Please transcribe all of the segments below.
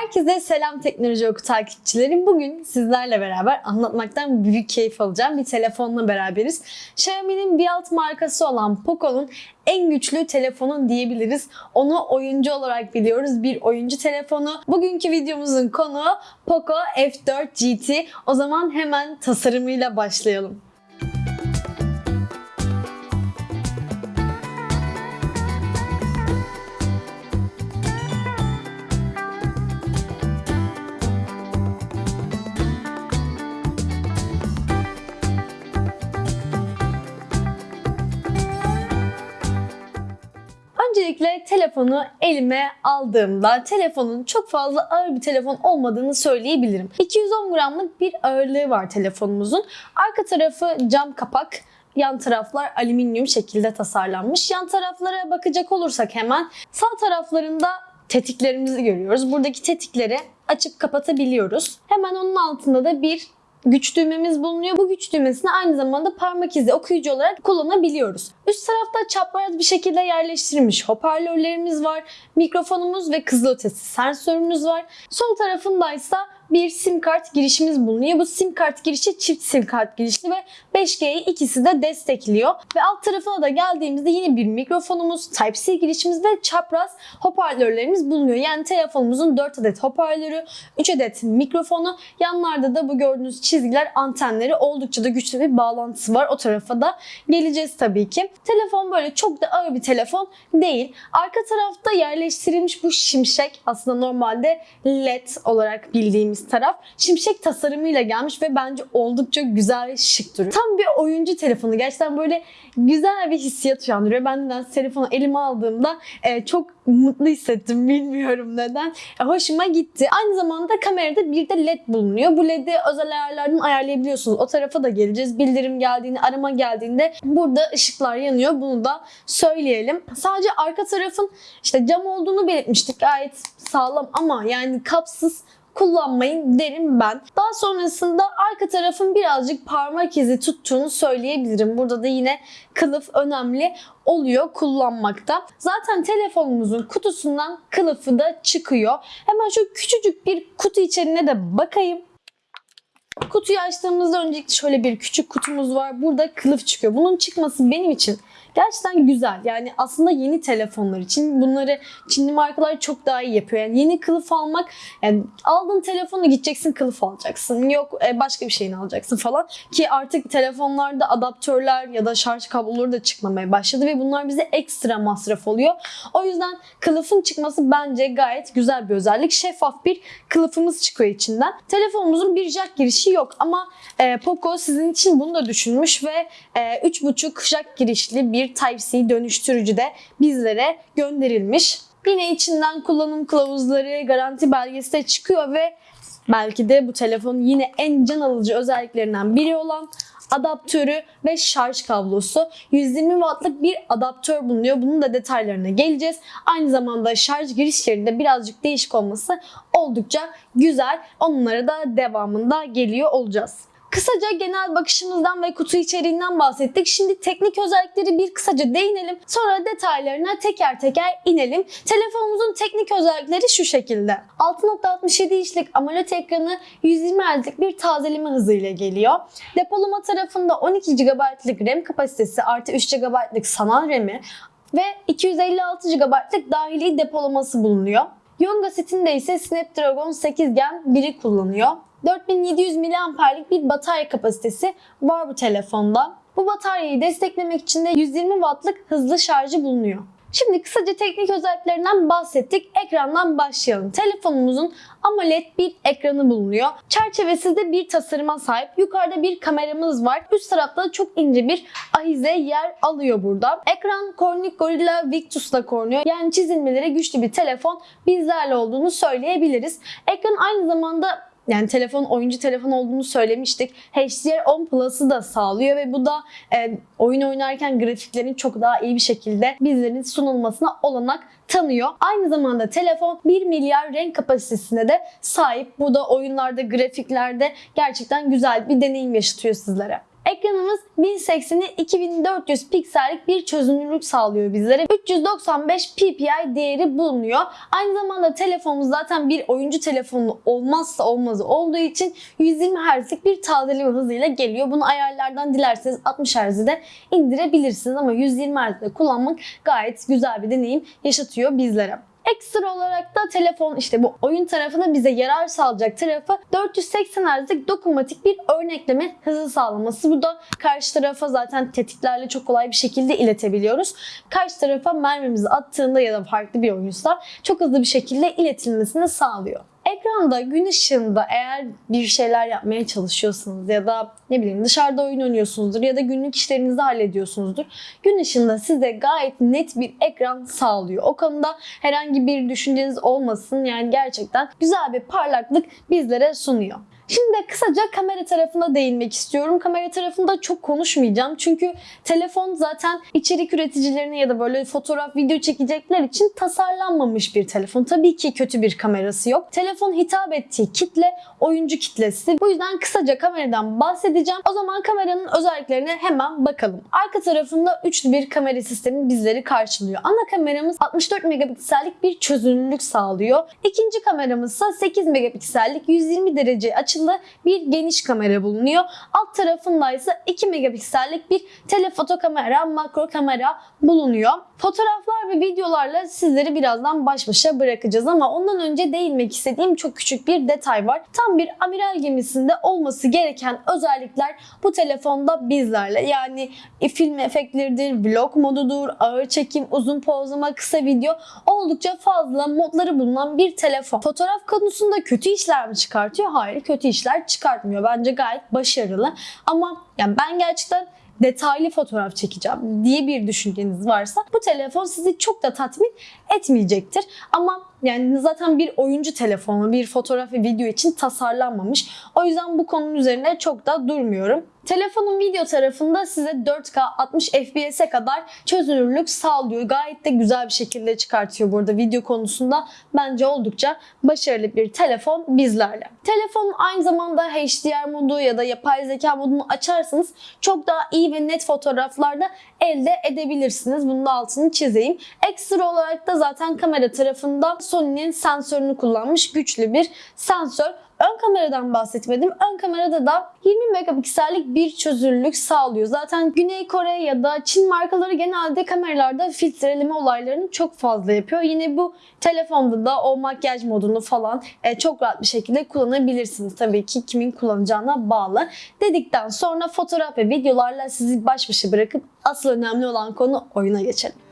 Herkese selam teknoloji oku takipçilerim. Bugün sizlerle beraber anlatmaktan büyük keyif alacağım bir telefonla beraberiz. Xiaomi'nin bir alt markası olan Poco'nun en güçlü telefonu diyebiliriz. Onu oyuncu olarak biliyoruz. Bir oyuncu telefonu. Bugünkü videomuzun konuğu Poco F4 GT. O zaman hemen tasarımıyla başlayalım. Öncelikle telefonu elime aldığımda telefonun çok fazla ağır bir telefon olmadığını söyleyebilirim. 210 gramlık bir ağırlığı var telefonumuzun. Arka tarafı cam kapak, yan taraflar alüminyum şekilde tasarlanmış. Yan taraflara bakacak olursak hemen sağ taraflarında tetiklerimizi görüyoruz. Buradaki tetikleri açıp kapatabiliyoruz. Hemen onun altında da bir güç düğmemiz bulunuyor. Bu güç düğmesini aynı zamanda parmak izi okuyucu olarak kullanabiliyoruz. Üst tarafta çapraz bir şekilde yerleştirilmiş hoparlörlerimiz var. Mikrofonumuz ve kızılötesi sensörümüz var. Sol tarafındaysa bir sim kart girişimiz bulunuyor. Bu sim kart girişi çift sim kart girişli ve 5G'yi ikisi de destekliyor. Ve alt tarafına da geldiğimizde yine bir mikrofonumuz, Type-C girişimiz ve çapraz hoparlörlerimiz bulunuyor. Yani telefonumuzun 4 adet hoparlörü, 3 adet mikrofonu, yanlarda da bu gördüğünüz çizgiler antenleri oldukça da güçlü bir bağlantısı var. O tarafa da geleceğiz tabii ki. Telefon böyle çok da ağır bir telefon değil. Arka tarafta yerleştirilmiş bu şimşek aslında normalde LED olarak bildiğimiz taraf şimşek tasarımıyla gelmiş ve bence oldukça güzel ve şık duruyor. Tam bir oyuncu telefonu. Gerçekten böyle güzel bir hissiyat uyandırıyor. Ben de telefonu elime aldığımda e, çok mutlu hissettim. Bilmiyorum neden. E, hoşuma gitti. Aynı zamanda kamerada bir de LED bulunuyor. Bu LED'i özel ayarlardan ayarlayabiliyorsunuz. O tarafa da geleceğiz. Bildirim geldiğinde, arama geldiğinde burada ışıklar yanıyor. Bunu da söyleyelim. Sadece arka tarafın işte cam olduğunu belirtmiştik. Gayet sağlam ama yani kapsız kullanmayın derim ben. Daha sonrasında arka tarafın birazcık parmak izi tuttuğunu söyleyebilirim. Burada da yine kılıf önemli oluyor kullanmakta. Zaten telefonumuzun kutusundan kılıfı da çıkıyor. Hemen şu küçücük bir kutu içeriğine de bakayım. Kutuyu açtığımızda öncelikle şöyle bir küçük kutumuz var. Burada kılıf çıkıyor. Bunun çıkması benim için gerçekten güzel. Yani aslında yeni telefonlar için bunları Çinli markalar çok daha iyi yapıyor. Yani yeni kılıf almak yani aldığın telefonu gideceksin kılıf alacaksın. Yok e, başka bir şeyini alacaksın falan. Ki artık telefonlarda adaptörler ya da şarj kabloları da çıkmamaya başladı ve bunlar bize ekstra masraf oluyor. O yüzden kılıfın çıkması bence gayet güzel bir özellik. Şeffaf bir kılıfımız çıkıyor içinden. Telefonumuzun bir jack girişi yok ama e, Poco sizin için bunu da düşünmüş ve e, 3.5 jack girişli bir Type-C dönüştürücü de bizlere gönderilmiş. Yine içinden kullanım kılavuzları, garanti belgesi de çıkıyor ve belki de bu telefonun yine en can alıcı özelliklerinden biri olan adaptörü ve şarj kablosu. 120 wattlık bir adaptör bulunuyor. Bunun da detaylarına geleceğiz. Aynı zamanda şarj girişlerinde birazcık değişik olması oldukça güzel. Onlara da devamında geliyor olacağız. Kısaca genel bakışımızdan ve kutu içeriğinden bahsettik. Şimdi teknik özellikleri bir kısaca değinelim. Sonra detaylarına teker teker inelim. Telefonumuzun teknik özellikleri şu şekilde. 6.67 inçlik AMOLED ekranı 120 Hz'lik bir tazeleme hızıyla geliyor. Depolama tarafında 12 GB'lık RAM kapasitesi artı 3 GB'lık sanal RAM'i ve 256 GB'lık dahili depolaması bulunuyor. Yonga setinde ise Snapdragon 8 Gen 1'i kullanıyor. 4700 mAh'lik bir batarya kapasitesi var bu telefonda. Bu bataryayı desteklemek için de 120 Watt'lık hızlı şarjı bulunuyor. Şimdi kısaca teknik özelliklerinden bahsettik. Ekrandan başlayalım. Telefonumuzun AMOLED bir ekranı bulunuyor. Çerçevesiz de bir tasarıma sahip. Yukarıda bir kameramız var. Üst tarafta da çok ince bir ahize yer alıyor burada. Ekran Corning Gorilla Victus'la korunuyor. Yani çizilmeleri güçlü bir telefon bizlerle olduğunu söyleyebiliriz. Ekran aynı zamanda yani telefon oyuncu telefon olduğunu söylemiştik. HDR10 Plus'ı da sağlıyor ve bu da e, oyun oynarken grafiklerin çok daha iyi bir şekilde bizlerin sunulmasına olanak tanıyor. Aynı zamanda telefon 1 milyar renk kapasitesine de sahip. Bu da oyunlarda, grafiklerde gerçekten güzel bir deneyim yaşatıyor sizlere. Ekranımız 1080'i 2400 piksellik bir çözünürlük sağlıyor bizlere. 395 ppi değeri bulunuyor. Aynı zamanda telefonumuz zaten bir oyuncu telefonu olmazsa olmazı olduğu için 120 Hz'lik bir tazeleme hızıyla geliyor. Bunu ayarlardan dilerseniz 60 Hz'de de indirebilirsiniz ama 120 Hz'de kullanmak gayet güzel bir deneyim yaşatıyor bizlere. Ekstra olarak da telefon işte bu oyun tarafında bize yarar sağlayacak tarafı 480 Hz'lik dokunmatik bir örnekleme hızı sağlaması. Bu da karşı tarafa zaten tetiklerle çok kolay bir şekilde iletebiliyoruz. Karşı tarafa mermimizi attığında ya da farklı bir oyunsa çok hızlı bir şekilde iletilmesini sağlıyor. Ekranda gün ışığında eğer bir şeyler yapmaya çalışıyorsunuz ya da ne bileyim dışarıda oyun oynuyorsunuzdur ya da günlük işlerinizi hallediyorsunuzdur. Gün ışığında size gayet net bir ekran sağlıyor. O konuda herhangi bir düşünceniz olmasın. Yani gerçekten güzel bir parlaklık bizlere sunuyor. Şimdi kısaca kamera tarafına değinmek istiyorum. Kamera tarafında çok konuşmayacağım. Çünkü telefon zaten içerik üreticilerine ya da böyle fotoğraf, video çekecekler için tasarlanmamış bir telefon. Tabii ki kötü bir kamerası yok. Telefon hitap ettiği kitle oyuncu kitlesi. Bu yüzden kısaca kameradan bahsedeceğim. O zaman kameranın özelliklerine hemen bakalım. Arka tarafında üçlü bir kamera sistemi bizleri karşılıyor. Ana kameramız 64 megapiksellik bir çözünürlük sağlıyor. İkinci kameramız ise 8 megapiksellik 120 derece açılı bir geniş kamera bulunuyor. Alt tarafında ise 2 megapiksellik bir telefoto kamera, makro kamera bulunuyor. Fotoğraflar ve videolarla sizleri birazdan baş başa bırakacağız ama ondan önce değinmek istediğim çok küçük bir detay var. Tam bir amiral gemisinde olması gereken özellikler bu telefonda bizlerle. Yani e, film efektleridir, vlog modudur, ağır çekim, uzun pozlama, kısa video oldukça fazla modları bulunan bir telefon. Fotoğraf konusunda kötü işler mi çıkartıyor? Hayır, kötü işler çıkartmıyor. Bence gayet başarılı. Ama yani ben gerçekten detaylı fotoğraf çekeceğim diye bir düşünceniz varsa bu telefon sizi çok da tatmin etmeyecektir. Ama yani zaten bir oyuncu telefonu, bir fotoğraf ve video için tasarlanmamış. O yüzden bu konunun üzerine çok da durmuyorum. Telefonun video tarafında size 4K 60 FPS'e kadar çözünürlük sağlıyor. Gayet de güzel bir şekilde çıkartıyor burada video konusunda. Bence oldukça başarılı bir telefon bizlerle. Telefonun aynı zamanda HDR modu ya da yapay zeka modunu açarsanız çok daha iyi ve net fotoğraflarda elde edebilirsiniz. Bunun altını çizeyim. Ekstra olarak da zaten kamera tarafında Sony'nin sensörünü kullanmış güçlü bir sensör. Ön kameradan bahsetmedim. Ön kamerada da 20 megapiksellik bir çözünürlük sağlıyor. Zaten Güney Kore ya da Çin markaları genelde kameralarda filtreleme olaylarını çok fazla yapıyor. Yine bu telefonda da o makyaj modunu falan e, çok rahat bir şekilde kullanabilirsiniz. Tabii ki kimin kullanacağına bağlı. Dedikten sonra fotoğraf ve videolarla sizi baş başa bırakıp asıl önemli olan konu oyuna geçelim.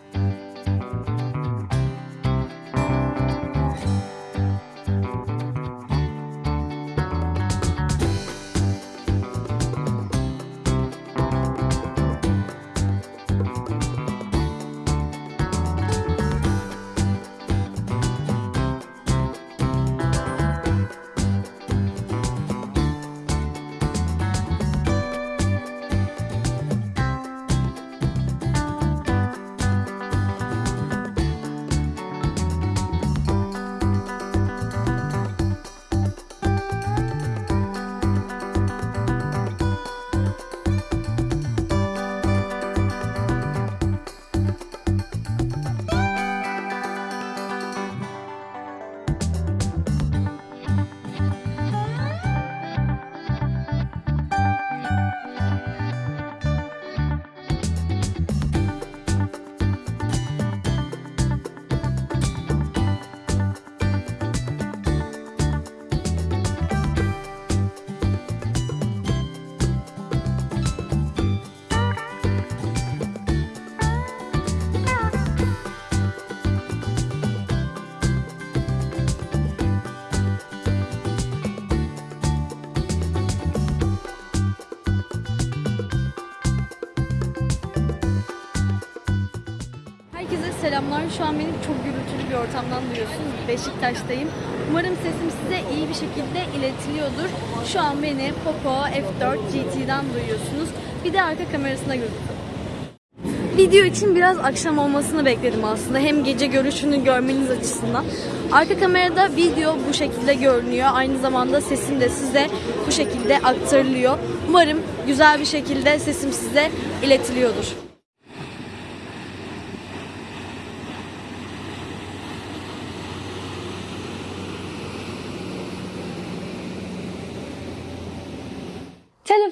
Selamlar. Şu an beni çok gürültülü bir ortamdan duyuyorsunuz. Beşiktaş'tayım. Umarım sesim size iyi bir şekilde iletiliyordur. Şu an beni Poco F4 GT'den duyuyorsunuz. Bir de arka kamerasına gözükün. Video için biraz akşam olmasını bekledim aslında. Hem gece görüşünü görmeniz açısından. Arka kamerada video bu şekilde görünüyor. Aynı zamanda sesim de size bu şekilde aktarılıyor. Umarım güzel bir şekilde sesim size iletiliyordur.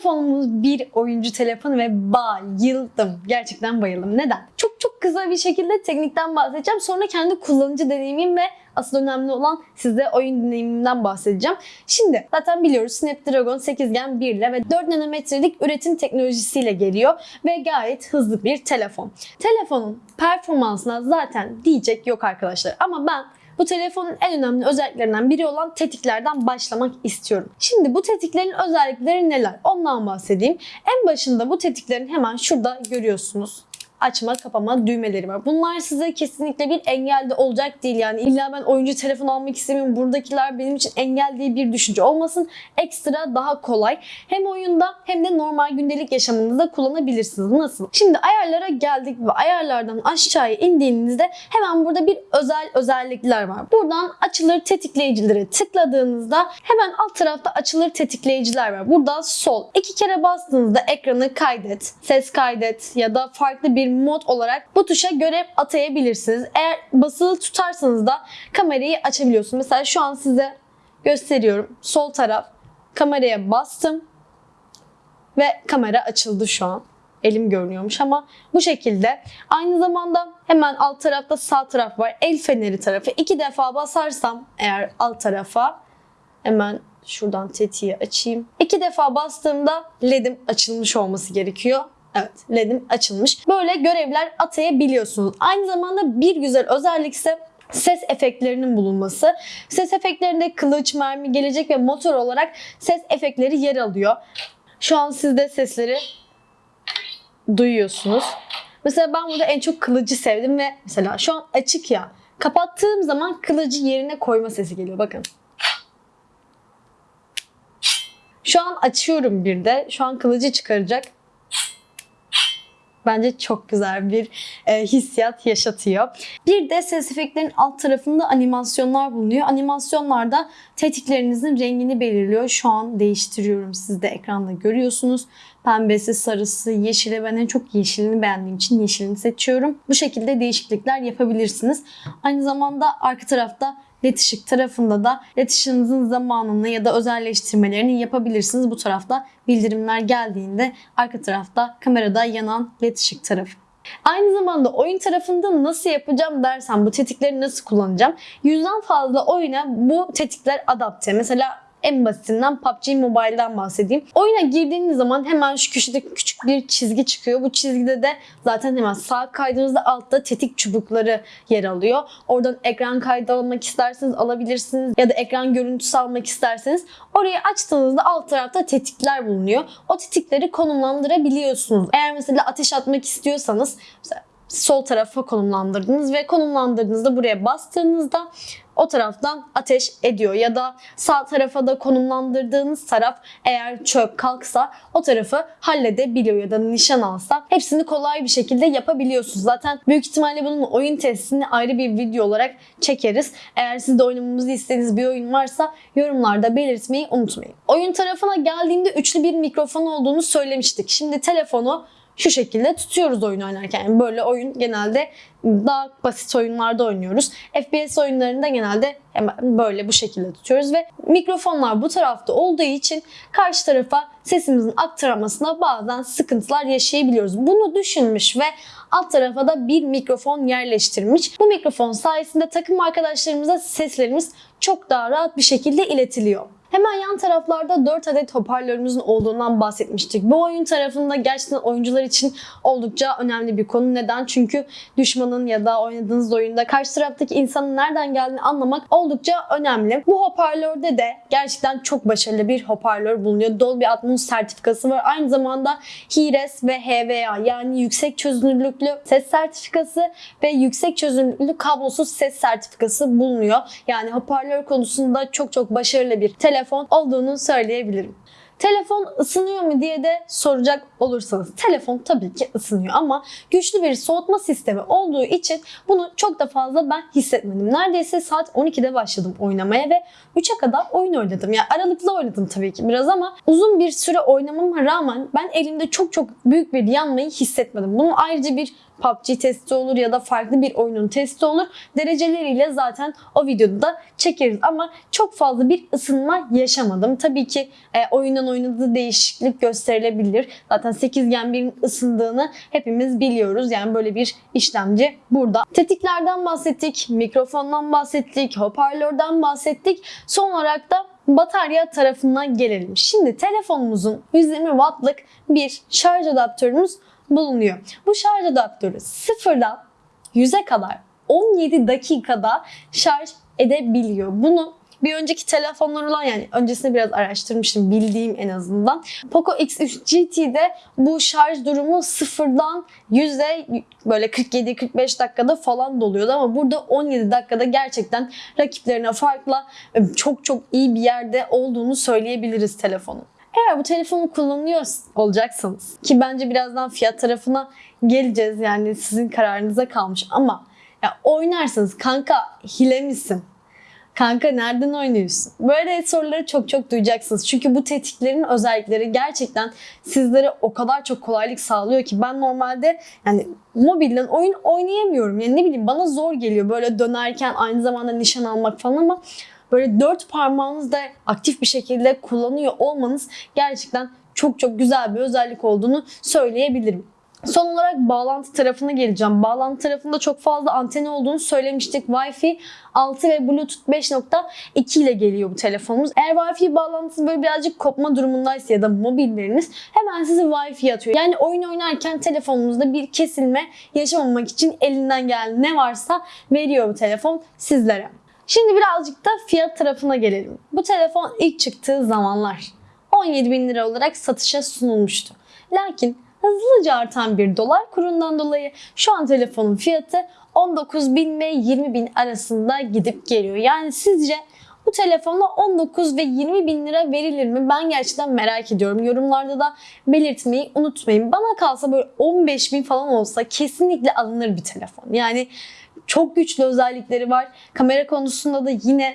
Telefonumuz bir oyuncu telefonu ve bayıldım. Gerçekten bayıldım. Neden? Çok çok kısa bir şekilde teknikten bahsedeceğim. Sonra kendi kullanıcı deneyimim ve asıl önemli olan size oyun deneyimimden bahsedeceğim. Şimdi zaten biliyoruz Snapdragon 8 Gen 1 ile ve 4 nanometrelik üretim teknolojisiyle geliyor ve gayet hızlı bir telefon. Telefonun performansına zaten diyecek yok arkadaşlar. Ama ben bu telefonun en önemli özelliklerinden biri olan tetiklerden başlamak istiyorum. Şimdi bu tetiklerin özellikleri neler? Ondan bahsedeyim. En başında bu tetiklerin hemen şurada görüyorsunuz açma kapama düğmeleri var. Bunlar size kesinlikle bir engel de olacak değil. Yani illa ben oyuncu telefon almak istemiyorum. Buradakiler benim için engel diye bir düşünce olmasın. Ekstra daha kolay. Hem oyunda hem de normal gündelik yaşamınızda kullanabilirsiniz. Nasıl? Şimdi ayarlara geldik ve ayarlardan aşağıya indiğinizde hemen burada bir özel özellikler var. Buradan açılır tetikleyicilere tıkladığınızda hemen alt tarafta açılır tetikleyiciler var. Burada sol. iki kere bastığınızda ekranı kaydet, ses kaydet ya da farklı bir mod olarak bu tuşa görev atayabilirsiniz. Eğer basılı tutarsanız da kamerayı açabiliyorsunuz. Mesela şu an size gösteriyorum. Sol taraf kameraya bastım ve kamera açıldı şu an. Elim görünüyormuş ama bu şekilde. Aynı zamanda hemen alt tarafta sağ taraf var. El feneri tarafı. İki defa basarsam eğer alt tarafa hemen şuradan tetiği açayım. İki defa bastığımda LED'im açılmış olması gerekiyor. Evet LED'im açılmış. Böyle görevler atayabiliyorsunuz. Aynı zamanda bir güzel özellik ise ses efektlerinin bulunması. Ses efektlerinde kılıç, mermi, gelecek ve motor olarak ses efektleri yer alıyor. Şu an siz de sesleri duyuyorsunuz. Mesela ben burada en çok kılıcı sevdim ve mesela şu an açık ya. Kapattığım zaman kılıcı yerine koyma sesi geliyor. Bakın. Şu an açıyorum bir de. Şu an kılıcı çıkaracak. Bence çok güzel bir e, hissiyat yaşatıyor. Bir de ses efektlerin alt tarafında animasyonlar bulunuyor. Animasyonlarda tetiklerinizin rengini belirliyor. Şu an değiştiriyorum. Siz de ekranda görüyorsunuz. Pembesi, sarısı, yeşili. Ben en çok yeşilini beğendiğim için yeşilini seçiyorum. Bu şekilde değişiklikler yapabilirsiniz. Aynı zamanda arka tarafta led ışık tarafında da ışığınızın zamanını ya da özelleştirmelerini yapabilirsiniz. Bu tarafta bildirimler geldiğinde arka tarafta kamerada yanan led ışık tarafı. Aynı zamanda oyun tarafında nasıl yapacağım dersen bu tetikleri nasıl kullanacağım? Yüzden fazla oyuna bu tetikler adapte. Mesela en basitinden PUBG Mobile'dan bahsedeyim. Oyuna girdiğiniz zaman hemen şu köşede küçük bir çizgi çıkıyor. Bu çizgide de zaten hemen sağ kaydığınızda altta tetik çubukları yer alıyor. Oradan ekran kaydı almak isterseniz alabilirsiniz. Ya da ekran görüntüsü almak isterseniz orayı açtığınızda alt tarafta tetikler bulunuyor. O tetikleri konumlandırabiliyorsunuz. Eğer mesela ateş atmak istiyorsanız mesela sol tarafa konumlandırdınız ve konumlandırdığınızda buraya bastığınızda o taraftan ateş ediyor ya da sağ tarafa da konumlandırdığınız taraf eğer çöp kalksa o tarafı halledebiliyor ya da nişan alsa hepsini kolay bir şekilde yapabiliyorsunuz. Zaten büyük ihtimalle bunun oyun testini ayrı bir video olarak çekeriz. Eğer siz de oynamamızı istediğiniz bir oyun varsa yorumlarda belirtmeyi unutmayın. Oyun tarafına geldiğimde üçlü bir mikrofon olduğunu söylemiştik. Şimdi telefonu şu şekilde tutuyoruz oyun oynarken. Yani böyle oyun genelde daha basit oyunlarda oynuyoruz. FPS oyunlarında genelde böyle bu şekilde tutuyoruz ve mikrofonlar bu tarafta olduğu için karşı tarafa sesimizin aktarılmasına bazen sıkıntılar yaşayabiliyoruz. Bunu düşünmüş ve alt tarafa da bir mikrofon yerleştirmiş. Bu mikrofon sayesinde takım arkadaşlarımıza seslerimiz çok daha rahat bir şekilde iletiliyor. Hemen yan taraflarda 4 adet hoparlörümüzün olduğundan bahsetmiştik. Bu oyun tarafında gerçekten oyuncular için oldukça önemli bir konu. Neden? Çünkü düşmanın ya da oynadığınız oyunda karşı taraftaki insanın nereden geldiğini anlamak oldukça önemli. Bu hoparlörde de gerçekten çok başarılı bir hoparlör bulunuyor. Dolby Atmos sertifikası var. Aynı zamanda HiRes ve HVA yani yüksek çözünürlüklü ses sertifikası ve yüksek çözünürlüklü kablosuz ses sertifikası bulunuyor. Yani hoparlör konusunda çok çok başarılı bir telefon olduğunu söyleyebilirim. Telefon ısınıyor mu diye de soracak olursanız telefon tabii ki ısınıyor ama güçlü bir soğutma sistemi olduğu için bunu çok da fazla ben hissetmedim. Neredeyse saat 12'de başladım oynamaya ve 3'e kadar oyun oynadım. Yani aralıklı oynadım tabii ki biraz ama uzun bir süre oynamama rağmen ben elimde çok çok büyük bir yanmayı hissetmedim. Bunun ayrıca bir PUBG testi olur ya da farklı bir oyunun testi olur. Dereceleriyle zaten o videoda da çekeriz ama çok fazla bir ısınma yaşamadım. Tabii ki e, oyundan oyuna da değişiklik gösterilebilir. Zaten 8 Gen 1'in ısındığını hepimiz biliyoruz. Yani böyle bir işlemci burada. Tetiklerden bahsettik, mikrofondan bahsettik, hoparlörden bahsettik. Son olarak da batarya tarafına gelelim. Şimdi telefonumuzun 120 wattlık bir şarj adaptörümüz bulunuyor. Bu şarj adaptörü sıfırdan 100'e kadar 17 dakikada şarj edebiliyor. Bunu bir önceki telefonlar olan yani öncesinde biraz araştırmıştım bildiğim en azından. Poco X3 GT'de bu şarj durumu sıfırdan 100'e böyle 47-45 dakikada falan doluyordu ama burada 17 dakikada gerçekten rakiplerine farkla çok çok iyi bir yerde olduğunu söyleyebiliriz telefonun. Eğer bu telefonu kullanıyor olacaksınız ki bence birazdan fiyat tarafına geleceğiz yani sizin kararınıza kalmış ama ya oynarsanız kanka hile misin? Kanka nereden oynuyorsun? Böyle soruları çok çok duyacaksınız. Çünkü bu tetiklerin özellikleri gerçekten sizlere o kadar çok kolaylık sağlıyor ki ben normalde yani mobilden oyun oynayamıyorum. Yani ne bileyim bana zor geliyor böyle dönerken aynı zamanda nişan almak falan ama böyle dört parmağınızda aktif bir şekilde kullanıyor olmanız gerçekten çok çok güzel bir özellik olduğunu söyleyebilirim. Son olarak bağlantı tarafına geleceğim. Bağlantı tarafında çok fazla anteni olduğunu söylemiştik. Wi-Fi 6 ve Bluetooth 5.2 ile geliyor bu telefonumuz. Eğer Wi-Fi bağlantısı böyle birazcık kopma durumundaysa ya da mobilleriniz hemen sizi Wi-Fi atıyor. Yani oyun oynarken telefonunuzda bir kesilme yaşamamak için elinden gelen ne varsa veriyor bu telefon sizlere. Şimdi birazcık da fiyat tarafına gelelim. Bu telefon ilk çıktığı zamanlar 17 bin lira olarak satışa sunulmuştu. Lakin hızlıca artan bir dolar kurundan dolayı şu an telefonun fiyatı 19 bin ve 20 bin arasında gidip geliyor. Yani sizce bu telefona 19 ve 20 bin lira verilir mi? Ben gerçekten merak ediyorum. Yorumlarda da belirtmeyi unutmayın. Bana kalsa böyle 15 bin falan olsa kesinlikle alınır bir telefon. Yani çok güçlü özellikleri var. Kamera konusunda da yine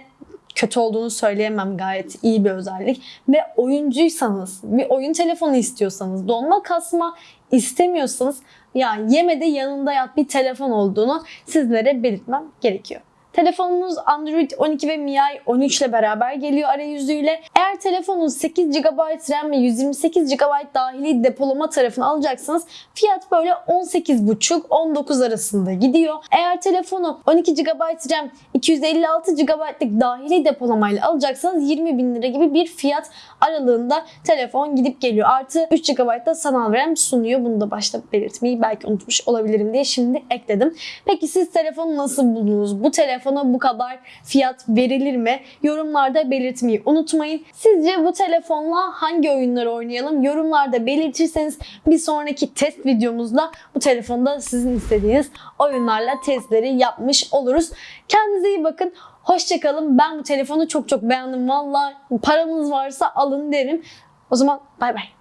kötü olduğunu söyleyemem gayet iyi bir özellik. Ve oyuncuysanız, bir oyun telefonu istiyorsanız, donma kasma istemiyorsanız ya yemede yanında yat bir telefon olduğunu sizlere belirtmem gerekiyor. Telefonunuz Android 12 ve MIUI 13 ile beraber geliyor arayüzüyle. Eğer telefonunuz 8 GB RAM ve 128 GB dahili depolama tarafını alacaksanız fiyat böyle 18,5-19 arasında gidiyor. Eğer telefonu 12 GB RAM 256 GB'lık dahili depolamayla alacaksanız 20 bin lira gibi bir fiyat aralığında telefon gidip geliyor. Artı 3 GB da sanal RAM sunuyor. Bunu da başta belirtmeyi belki unutmuş olabilirim diye şimdi ekledim. Peki siz telefonu nasıl buldunuz? Bu telefona bu kadar fiyat verilir mi? Yorumlarda belirtmeyi unutmayın. Sizce bu telefonla hangi oyunları oynayalım? Yorumlarda belirtirseniz bir sonraki test videomuzda bu telefonda sizin istediğiniz oyunlarla testleri yapmış oluruz. Kendinize iyi bakın. Hoşçakalın. Ben bu telefonu çok çok beğendim. Valla paranız varsa alın derim. O zaman bay bay.